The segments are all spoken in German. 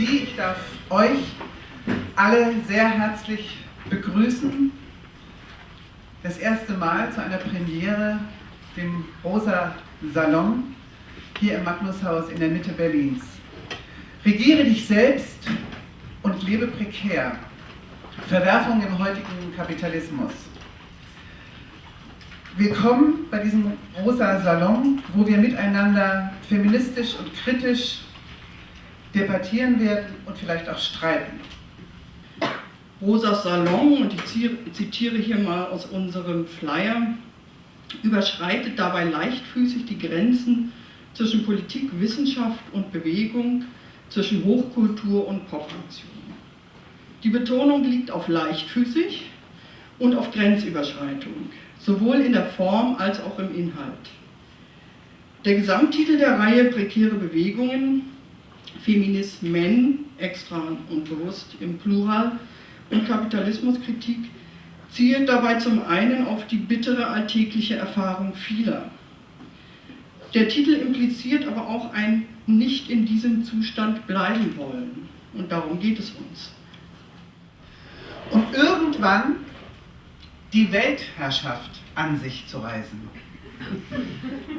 Sie, ich darf euch alle sehr herzlich begrüßen. Das erste Mal zu einer Premiere, dem Rosa Salon, hier im Magnushaus in der Mitte Berlins. Regiere dich selbst und lebe prekär. Verwerfung im heutigen Kapitalismus. Willkommen bei diesem Rosa Salon, wo wir miteinander feministisch und kritisch debattieren werden und vielleicht auch streiten. Rosas Salon, und ich zitiere hier mal aus unserem Flyer, überschreitet dabei leichtfüßig die Grenzen zwischen Politik, Wissenschaft und Bewegung, zwischen Hochkultur und Popnation. Die Betonung liegt auf leichtfüßig und auf Grenzüberschreitung, sowohl in der Form als auch im Inhalt. Der Gesamttitel der Reihe Prekäre Bewegungen, Feminismen, extra und bewusst im Plural, und Kapitalismuskritik zielt dabei zum einen auf die bittere alltägliche Erfahrung vieler. Der Titel impliziert aber auch ein nicht in diesem Zustand bleiben wollen. Und darum geht es uns. Und irgendwann die Weltherrschaft an sich zu reißen.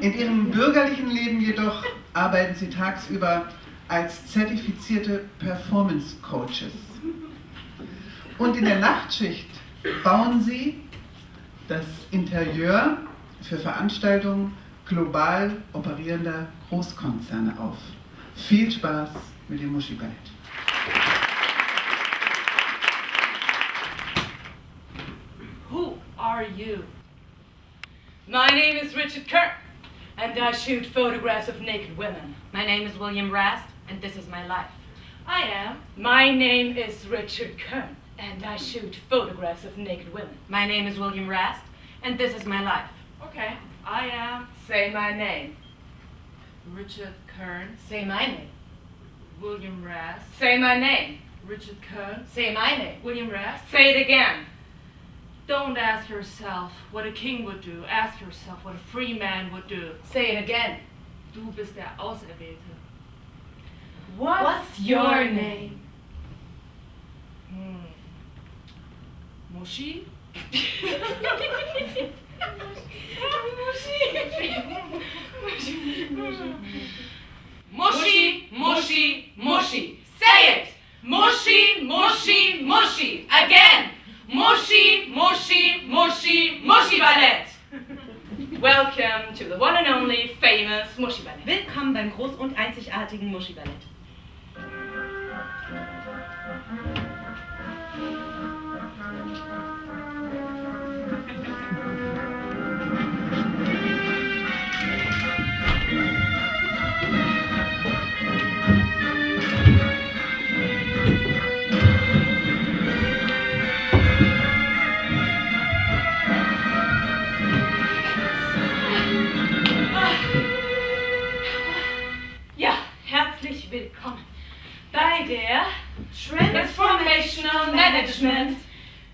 In ihrem bürgerlichen Leben jedoch arbeiten sie tagsüber als zertifizierte Performance Coaches. Und in der Nachtschicht bauen sie das Interieur für Veranstaltungen global operierender Großkonzerne auf. Viel Spaß mit dem Muschi Ballett. Who are you? My name is Richard Kern, and I shoot photographs of naked women. My name is William Rast, and this is my life. I am. My name is Richard Kern, and I shoot photographs of naked women. My name is William Rast, and this is my life. Okay. I am. Say my name. Richard Kern. Say my name. William Rast. Say my name. Richard Kern. Say my name. William Rast. Say it again. Don't ask yourself what a king would do. Ask yourself what a free man would do. Say it again. Du bist der Auserwählte. What's, What's your name? Hm. Muschi? Mushy, mushy, mushy. Say it. Mushy, mushy, mushy. Again. Mushy, mushy, mushy, mushy ballet. Welcome to the one and only famous Mushy Ballet. Willkommen beim groß- und einzigartigen Muschi-Ballett. Ja, der Transformational Management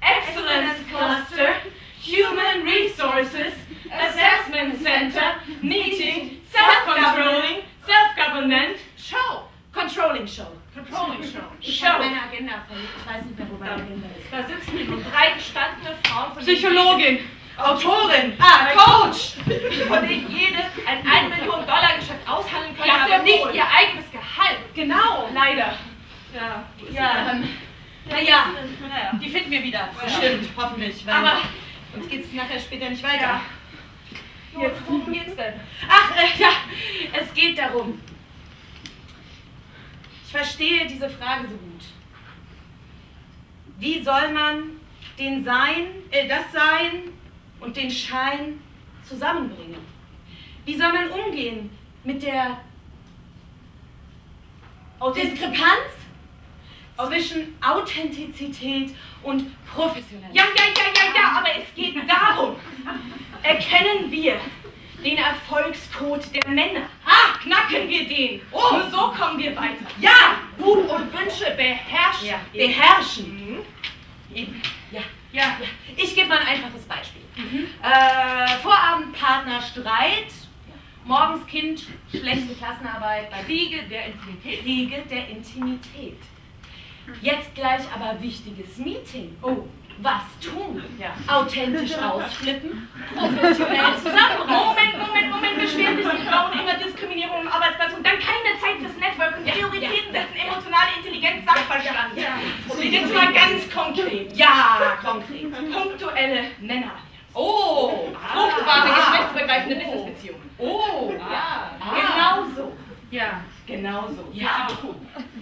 Excellence Cluster Human Resources Assessment Center Meeting Self-Controlling Self-Government Show Controlling Show Controlling Show. Ich Show. habe meine Agenda verlegt. Ich weiß nicht mehr, wo meine Agenda ist. Da sitzen nun drei gestandene Frauen von Psychologin. Autorin, Ah, Coach! von denen jede ein 1 Million Dollar Geschäft aushandeln kann, Ja, aber nicht ihr eigenes Gehalt. Genau! Leider. Ja. Ja, Ähm, naja, Naja. die finden wir wieder. Ja. Bestimmt, hoffentlich. Aber uns geht es nachher später nicht weiter. Ja. Jetzt, worum geht's denn? Ach, äh, ja, es geht darum. Ich verstehe diese Frage so gut. Wie soll man den Sein, äh, das Sein und den Schein zusammenbringen? Wie soll man umgehen mit der Diskrepanz zwischen Authentizität und Professionalität? Ja, ja, ja, ja, ja, aber es geht darum. Erkennen wir den Erfolgscode der Männer. Ah, knacken wir den. Oh. Nur so kommen wir weiter. Ja! Wut und Wünsche beherrschen. Ja, beherrschen. Mhm. Eben. Ja. Ja, Ja, ich gebe mal ein einfaches Beispiel. Äh, Vorabendpartner Streit Morgens Kind, schlechte Klassenarbeit, bei Kriege der Intimität. Kriege der Intimität. Jetzt gleich aber wichtiges Meeting. Oh, Was tun? Ja. Authentisch ausflippen? Professionell zusammenreißen? Moment, Moment, Moment, beschweren sich die Frauen immer Diskriminierung im Arbeitsplatz und dann keine Zeit fürs Networking, Prioritäten setzen, emotionale Intelligenz, Sachverstand. Jetzt mal ganz konkret. Ja, konkret. Punktuelle Männer. Oh, Fruchtbare, ah, geschlechtsübergreifende oh. Businessbeziehungen. Oh, ja. Genau so. Ja. Genau so. Ja.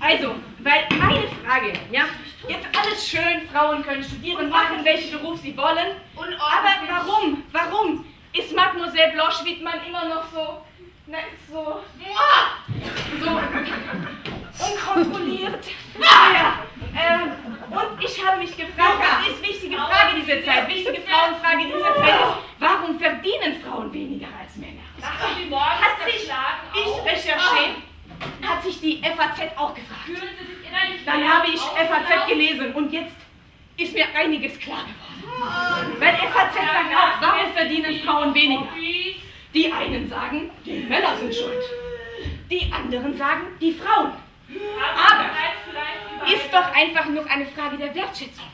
Also, weil meine Frage, ja, jetzt alles schön, Frauen können studieren, machen welchen Beruf sie wollen. Aber warum, warum ist Mademoiselle Blanche Wittmann immer noch so, na, so, so unkontrolliert? Ja, ähm, und ich habe mich gefragt, das ist wichtige Frage dieser Zeit, wichtige Frauenfrage dieser Zeit ist, warum verdienen Frauen weniger als Männer? Lassen Sie morgens Hat sich, verschlagen ich auf. recherchiere, hat sich die FAZ auch gefragt. Dann habe ich FAZ gelesen und jetzt ist mir einiges klar geworden. Weil FAZ sagt auch, warum verdienen Frauen weniger? Die einen sagen, die Männer sind schuld. Die anderen sagen, die Frauen. Aber Ist doch einfach nur eine Frage der Wertschätzung.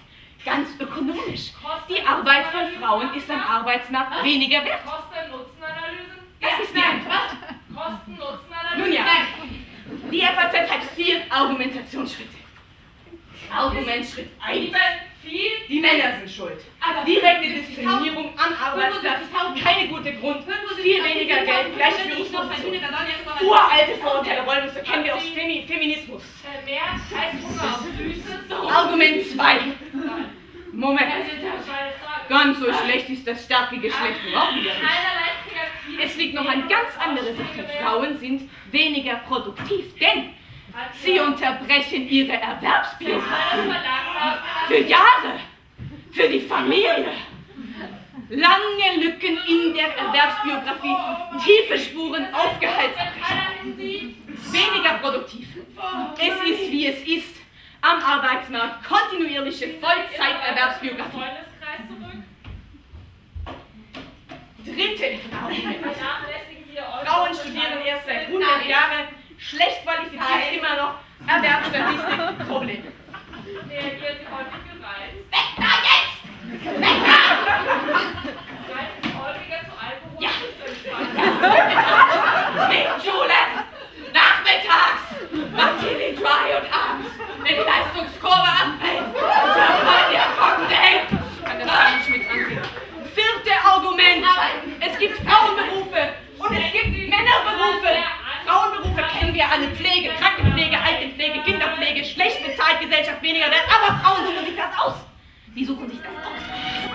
Ganz ökonomisch. Die Arbeit von Frauen ist am Arbeitsmarkt weniger wert. Kosten-Nutzen-Analysen? Das ist die Antwort. Kosten-Nutzen-Analysen? Nun ja, die FAZ hat vier Argumentationsschritte. Argumentschritt 1. Liebe, viel. Die Männer sind schuld. Aber Direkte Diskriminierung am Arbeitsplatz, keine gute Grund, viel weniger Geld, gleiche Führungsposition. Uralte Vorurteile, Rollenmuster kennen wir aus Femi Feminismus. Mehr als Hunger auf Füße. Argument 2. Moment, ganz so schlecht ist das starke Geschlecht überhaupt nicht. Es liegt noch eine ganz andere Sache. Frauen sind weniger produktiv, denn sie unterbrechen ihre Erwerbsbiografie für Jahre, für die Familie. Lange Lücken in der Erwerbsbiografie, tiefe Spuren, Aufgehaltsamkeit. Weniger produktiv. Es ist wie es ist. Am Arbeitsmarkt kontinuierliche Vollzeiterwerbsbiografie. Dritte Frauen studieren erst seit 100 Jahren, schlecht qualifiziert immer noch, Erwerbsstatistik, Problem. Reagieren Sie häufig gereizt? Weg da jetzt! Weg da! Greifen häufiger zu Alkohol Ja. Alle. Pflege, Krankenpflege, Altenpflege, Kinderpflege, schlecht bezahlt, Gesellschaft weniger wert. Aber Frauen suchen sich das aus. Wie suchen sich das aus?